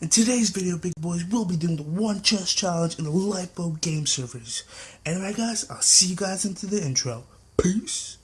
In today's video, big boys, we'll be doing the one chest challenge in the Lifeboat game servers. Anyway, guys, I'll see you guys into the intro. Peace.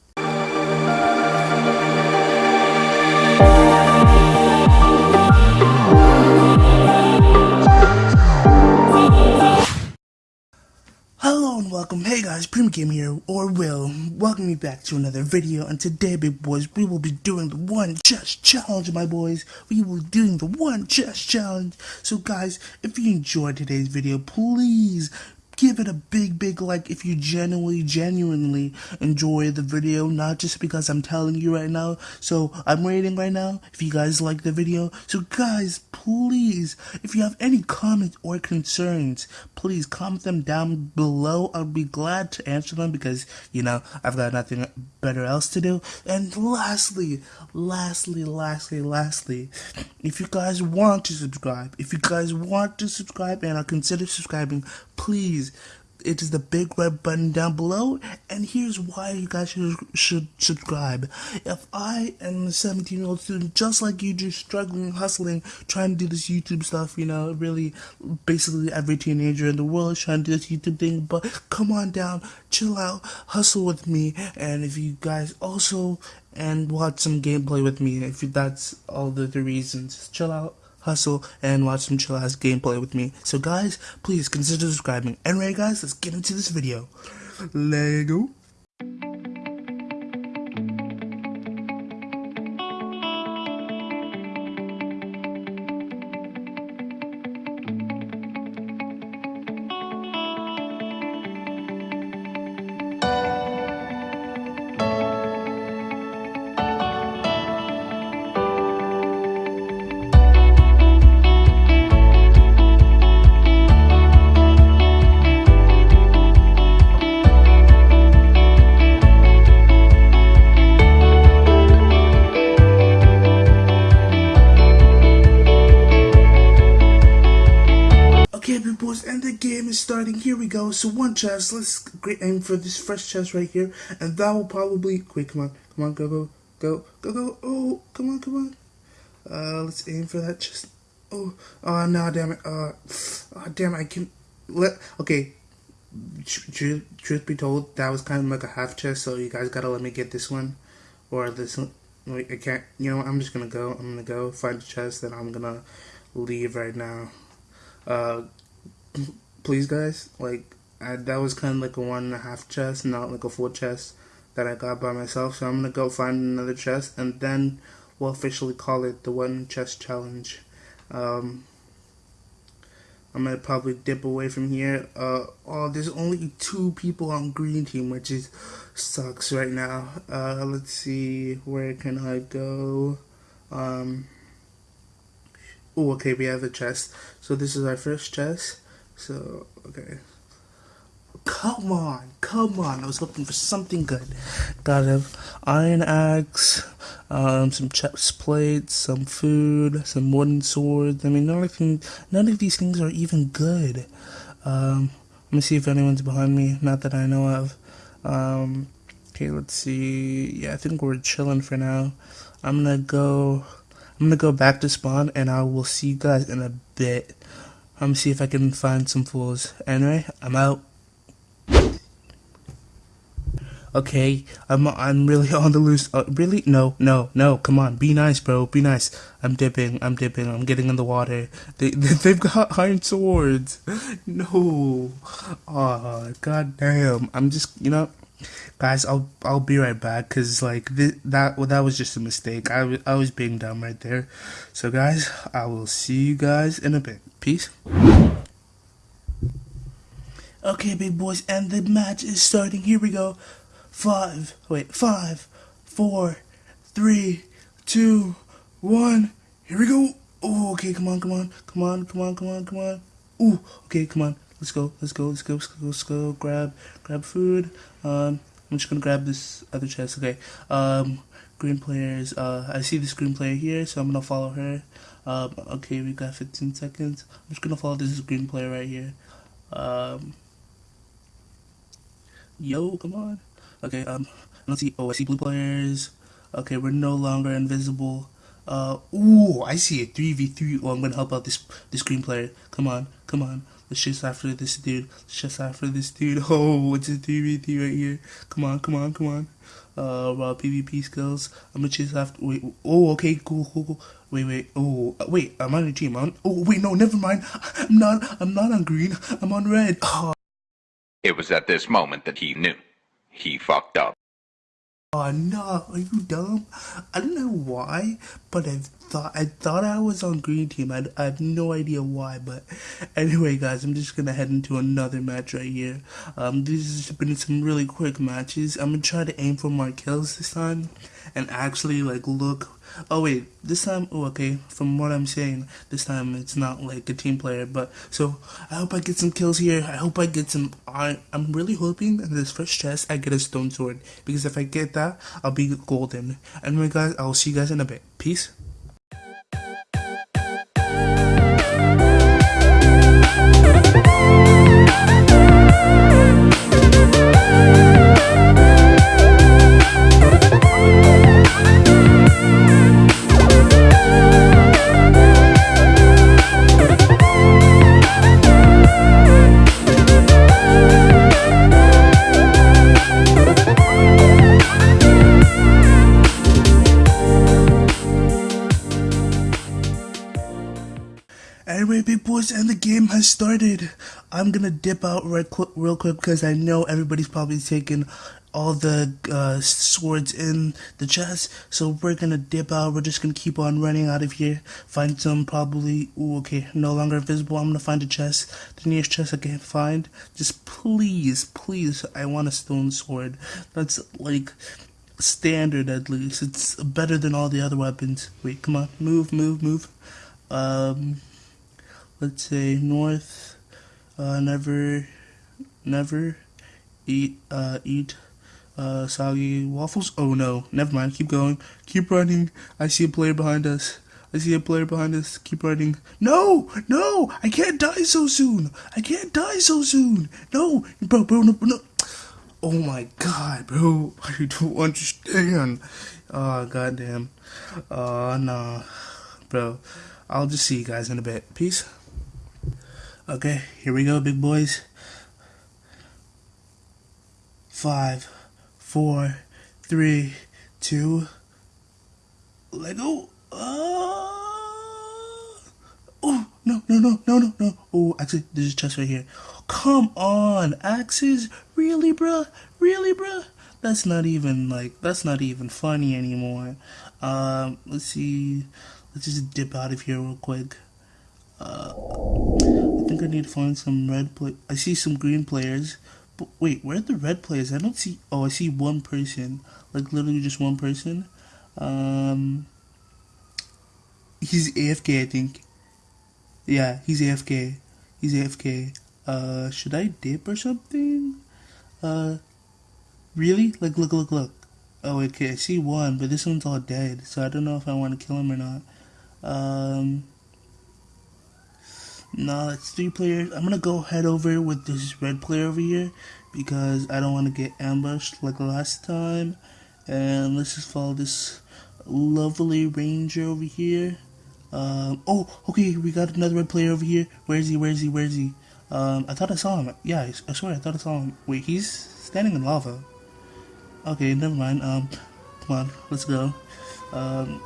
Welcome. Hey guys, Prima Game here, or Will. Welcome me back to another video. And today, big boys, we will be doing the one chest challenge, my boys. We will be doing the one chest challenge. So, guys, if you enjoyed today's video, please give it a big big like if you genuinely genuinely enjoy the video not just because i'm telling you right now. So i'm rating right now if you guys like the video. So guys please if you have any comments or concerns please comment them down below. I'll be glad to answer them because you know i've got nothing better else to do. And lastly lastly lastly lastly if you guys want to subscribe if you guys want to subscribe and are consider subscribing please it is the big red button down below and here's why you guys should, should subscribe. If i am a 17 year old student just like you just struggling hustling trying to do this youtube stuff you know really basically every teenager in the world is trying to do this youtube thing but come on down chill out hustle with me and if you guys also and watch some gameplay with me if that's all the, the reasons. Chill out hustle, and watch some chill ass gameplay with me. So guys, please consider subscribing. And anyway guys, let's get into this video. Lego. We go. So one chest. Let's great aim for this first chest right here, and that will probably. Wait, come on, come on, go, go, go, go, go. Oh, come on, come on. Uh, let's aim for that chest. Oh, oh no, damn it. Uh, oh, damn. I can let. Okay. Truth, truth be told, that was kind of like a half chest, so you guys gotta let me get this one, or this one. Wait, I can't. You know, I'm just gonna go. I'm gonna go find the chest, and I'm gonna leave right now. Uh, please, guys, like I, that was kind of like a one and a half chest, not like a full chest that I got by myself. So I'm gonna go find another chest, and then we'll officially call it the one chest challenge. Um, I'm gonna probably dip away from here. Uh, oh, there's only two people on green team, which is sucks right now. Uh, let's see, where can I go? Um. Oh, okay, we have a chest. So this is our first chest. So, okay. Come on, come on. I was looking for something good. Got a iron axe, um, some chest plates, some food, some wooden swords. I mean, none of, them, none of these things are even good. Um, let me see if anyone's behind me. Not that I know of. Um, okay, let's see. Yeah, I think we're chilling for now. I'm gonna go I'm gonna go back to spawn and I will see you guys in a bit. I'm gonna see if I can find some fools. Anyway, I'm out. Okay, I'm I'm really on the loose. Uh, really? No, no, no. Come on, be nice, bro. Be nice. I'm dipping. I'm dipping. I'm getting in the water. They, they have got iron swords. No. Oh, god damn. I'm just you know guys i'll i'll be right back because like th- that well, that was just a mistake. I, I was being dumb right there. So guys i will see you guys in a bit. Peace. Okay big boys and the match is starting. Here we go. Five wait five four three two one. Here we go. Oh okay come on come on come on come on come on come on. Ooh, okay come on let's go let's go let's go let's go let's go grab grab food um I'm just gonna grab this other chest. Okay. Um, green players. Uh, I see this green player here, so I'm gonna follow her. Um, okay, we got 15 seconds. I'm just gonna follow this green player right here. Um, yo, come on. Okay. Um, let's see. Oh, I see blue players. Okay, we're no longer invisible. Uh, ooh, I see a 3v3. Oh, I'm gonna help out this this green player. Come on, come on. Let's chase after this dude. Let's chase after this dude. Oh, it's a 3v3 right here. Come on, come on, come on. Uh, raw PvP skills. I'm gonna chase after. Wait. Oh, okay, cool, cool, cool. Wait, wait. Oh, uh, wait. I'm on a team. I'm on, oh, wait. No, never mind. I'm not. I'm not on green. I'm on red. Oh. It was at this moment that he knew. He fucked up. Oh no, are you dumb? I don't know why, but I thought I thought I was on green team. I, I have no idea why, but anyway, guys, I'm just gonna head into another match right here. Um, these have been some really quick matches. I'm gonna try to aim for more kills this time, and actually like look Oh wait, this time, oh okay, from what I'm saying, this time it's not like a team player, but, so, I hope I get some kills here, I hope I get some, I, I'm really hoping in this first chest I get a stone sword, because if I get that, I'll be golden. Anyway guys, I'll see you guys in a bit. Peace. Gonna dip out right real quick because I know everybody's probably taking all the uh, swords in the chest. So we're gonna dip out. We're just gonna keep on running out of here. Find some probably. Ooh, okay, no longer visible. I'm gonna find a chest. The nearest chest I can find. Just please, please, I want a stone sword. That's like standard at least. It's better than all the other weapons. Wait, come on, move, move, move. Um let's say north uh, never never eat uh, eat uh, soggy waffles? Oh no. Never mind. Keep going. Keep running. I see a player behind us. I see a player behind us. Keep running. No! No! I can't die so soon! I can't die so soon! No! Bro bro no, no. oh my god bro. I don't understand. Oh goddamn. Oh no bro i'll just see you guys in a bit. Peace Okay, here we go, big boys. Five, four, three, two, let go. Uh, oh, no, no, no, no, no, no. Oh, actually, there's a chest right here. Come on, Axes. Really, bruh? Really, bruh? That's not even, like, that's not even funny anymore. Um, let's see. Let's just dip out of here real quick. Uh, think I need to find some red play. I see some green players. But wait, where are the red players? I don't see. Oh, I see one person. Like literally just one person. Um, he's AFK, I think. Yeah, he's AFK. He's AFK. Uh, should I dip or something? Uh, really? Like, look, look, look. Oh, okay, I see one, but this one's all dead, so I don't know if I want to kill him or not. Um, no, it's three players. I'm gonna go head over with this red player over here because I don't want to get ambushed like last time. And let's just follow this lovely ranger over here. Um, oh, okay, we got another red player over here. Where is he? Where is he? Where is he? Um, I thought I saw him. Yeah, I swear I thought I saw him. Wait, he's standing in lava. Okay, never mind. Um, come on, let's go. Um,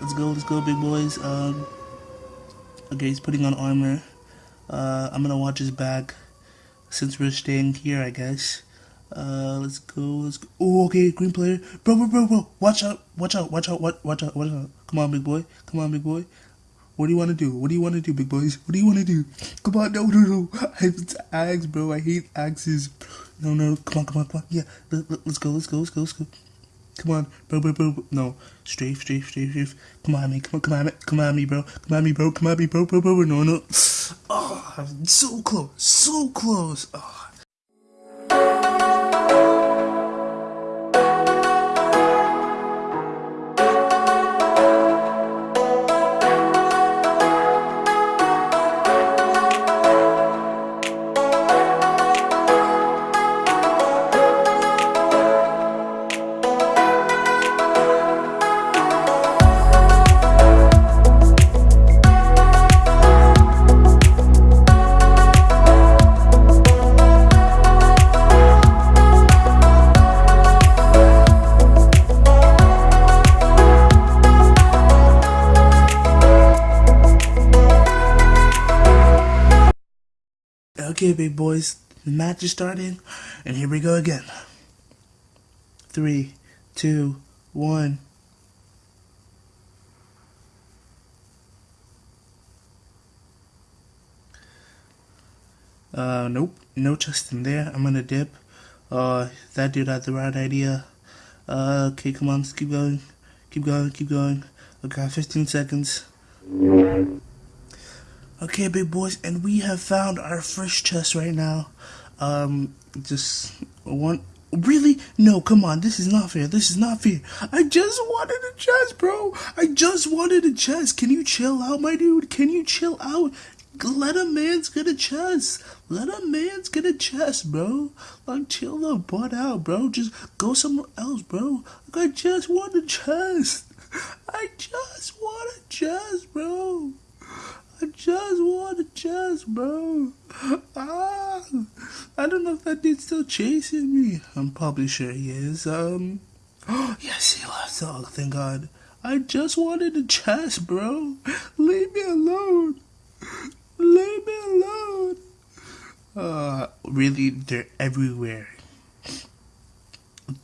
let's go, let's go, big boys. Um, Okay, he's putting on armor. Uh, I'm gonna watch his back since we're staying here, I guess. Uh, let's go, let's go. Oh, okay, green player. Bro, bro, bro, bro. Watch out, watch out, watch out, watch, out, watch out. Come on, big boy. Come on, big boy. What do you want to do? What do you want to do, big boys? What do you want to do? Come on, no, no, no. It's axe, bro. I hate axes. No, no, come on, come on, come on. Yeah, let, let's go, let's go, let's go, let's go. Come on, bro, bro, bro. No, strafe, strafe, strafe, strafe. Come on, me. Come on, come on, me. Come on, me, bro. Come on, me, bro. Come on, me, bro, bro, bro. No, no. Oh, so close, so close. Oh. Okay, big boys, the match is starting, and here we go again. Three, two, one. Uh, nope, no chest in there. I'm gonna dip. Uh, that dude had the right idea. Uh, okay, come on, let's keep going. Keep going, keep going. Okay, 15 seconds. Okay, big boys, and we have found our first chest right now. Um, just one. Really? No, come on. This is not fair. This is not fair. I just wanted a chest, bro. I just wanted a chest. Can you chill out, my dude? Can you chill out? Let a man's get a chest. Let a man's get a chest, bro. Like, chill the butt out, bro. Just go somewhere else, bro. Like, I just want a chest. I just want a chest, bro. I just want a chest, bro. Ah, I don't know if that dude's still chasing me. I'm probably sure he is. Um, oh, yes, he left. Oh, thank God. I just wanted a chest, bro. Leave me alone. Leave me alone. Uh, really, they're everywhere.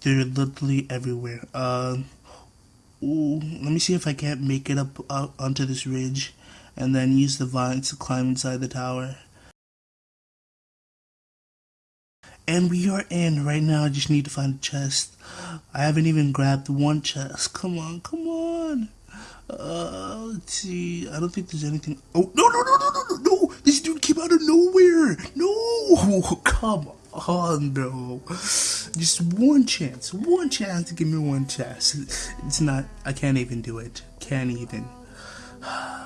They're literally everywhere. Um, ooh, let me see if I can't make it up uh, onto this ridge and then use the vines to climb inside the tower. And we are in right now. I just need to find a chest. I haven't even grabbed one chest. Come on, come on. Uh, let's see. I don't think there's anything. Oh no no no no no no no! This dude came out of nowhere. No, come on, bro. Just one chance, one chance to give me one chest. It's not. I can't even do it. Can't even.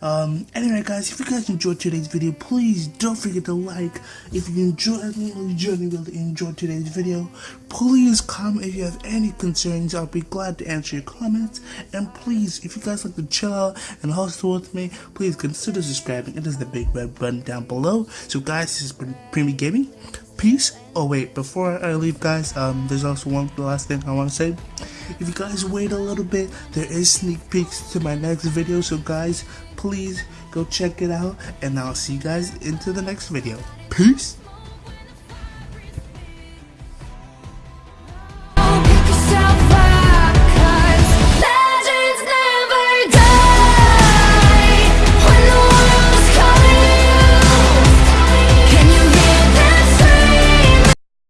Um, anyway, guys, if you guys enjoyed today's video, please don't forget to like. If you enjoyed, genuinely enjoyed today's video, please comment if you have any concerns. I'll be glad to answer your comments. And please, if you guys like to chill out and hustle with me, please consider subscribing. It is the big red button down below. So, guys, this has been Preemie Gaming. Peace. Oh wait, before I leave, guys, um, there's also one last thing I want to say. If you guys wait a little bit, there is sneak peeks to my next video. So guys, please go check it out. And I'll see you guys into the next video. Peace.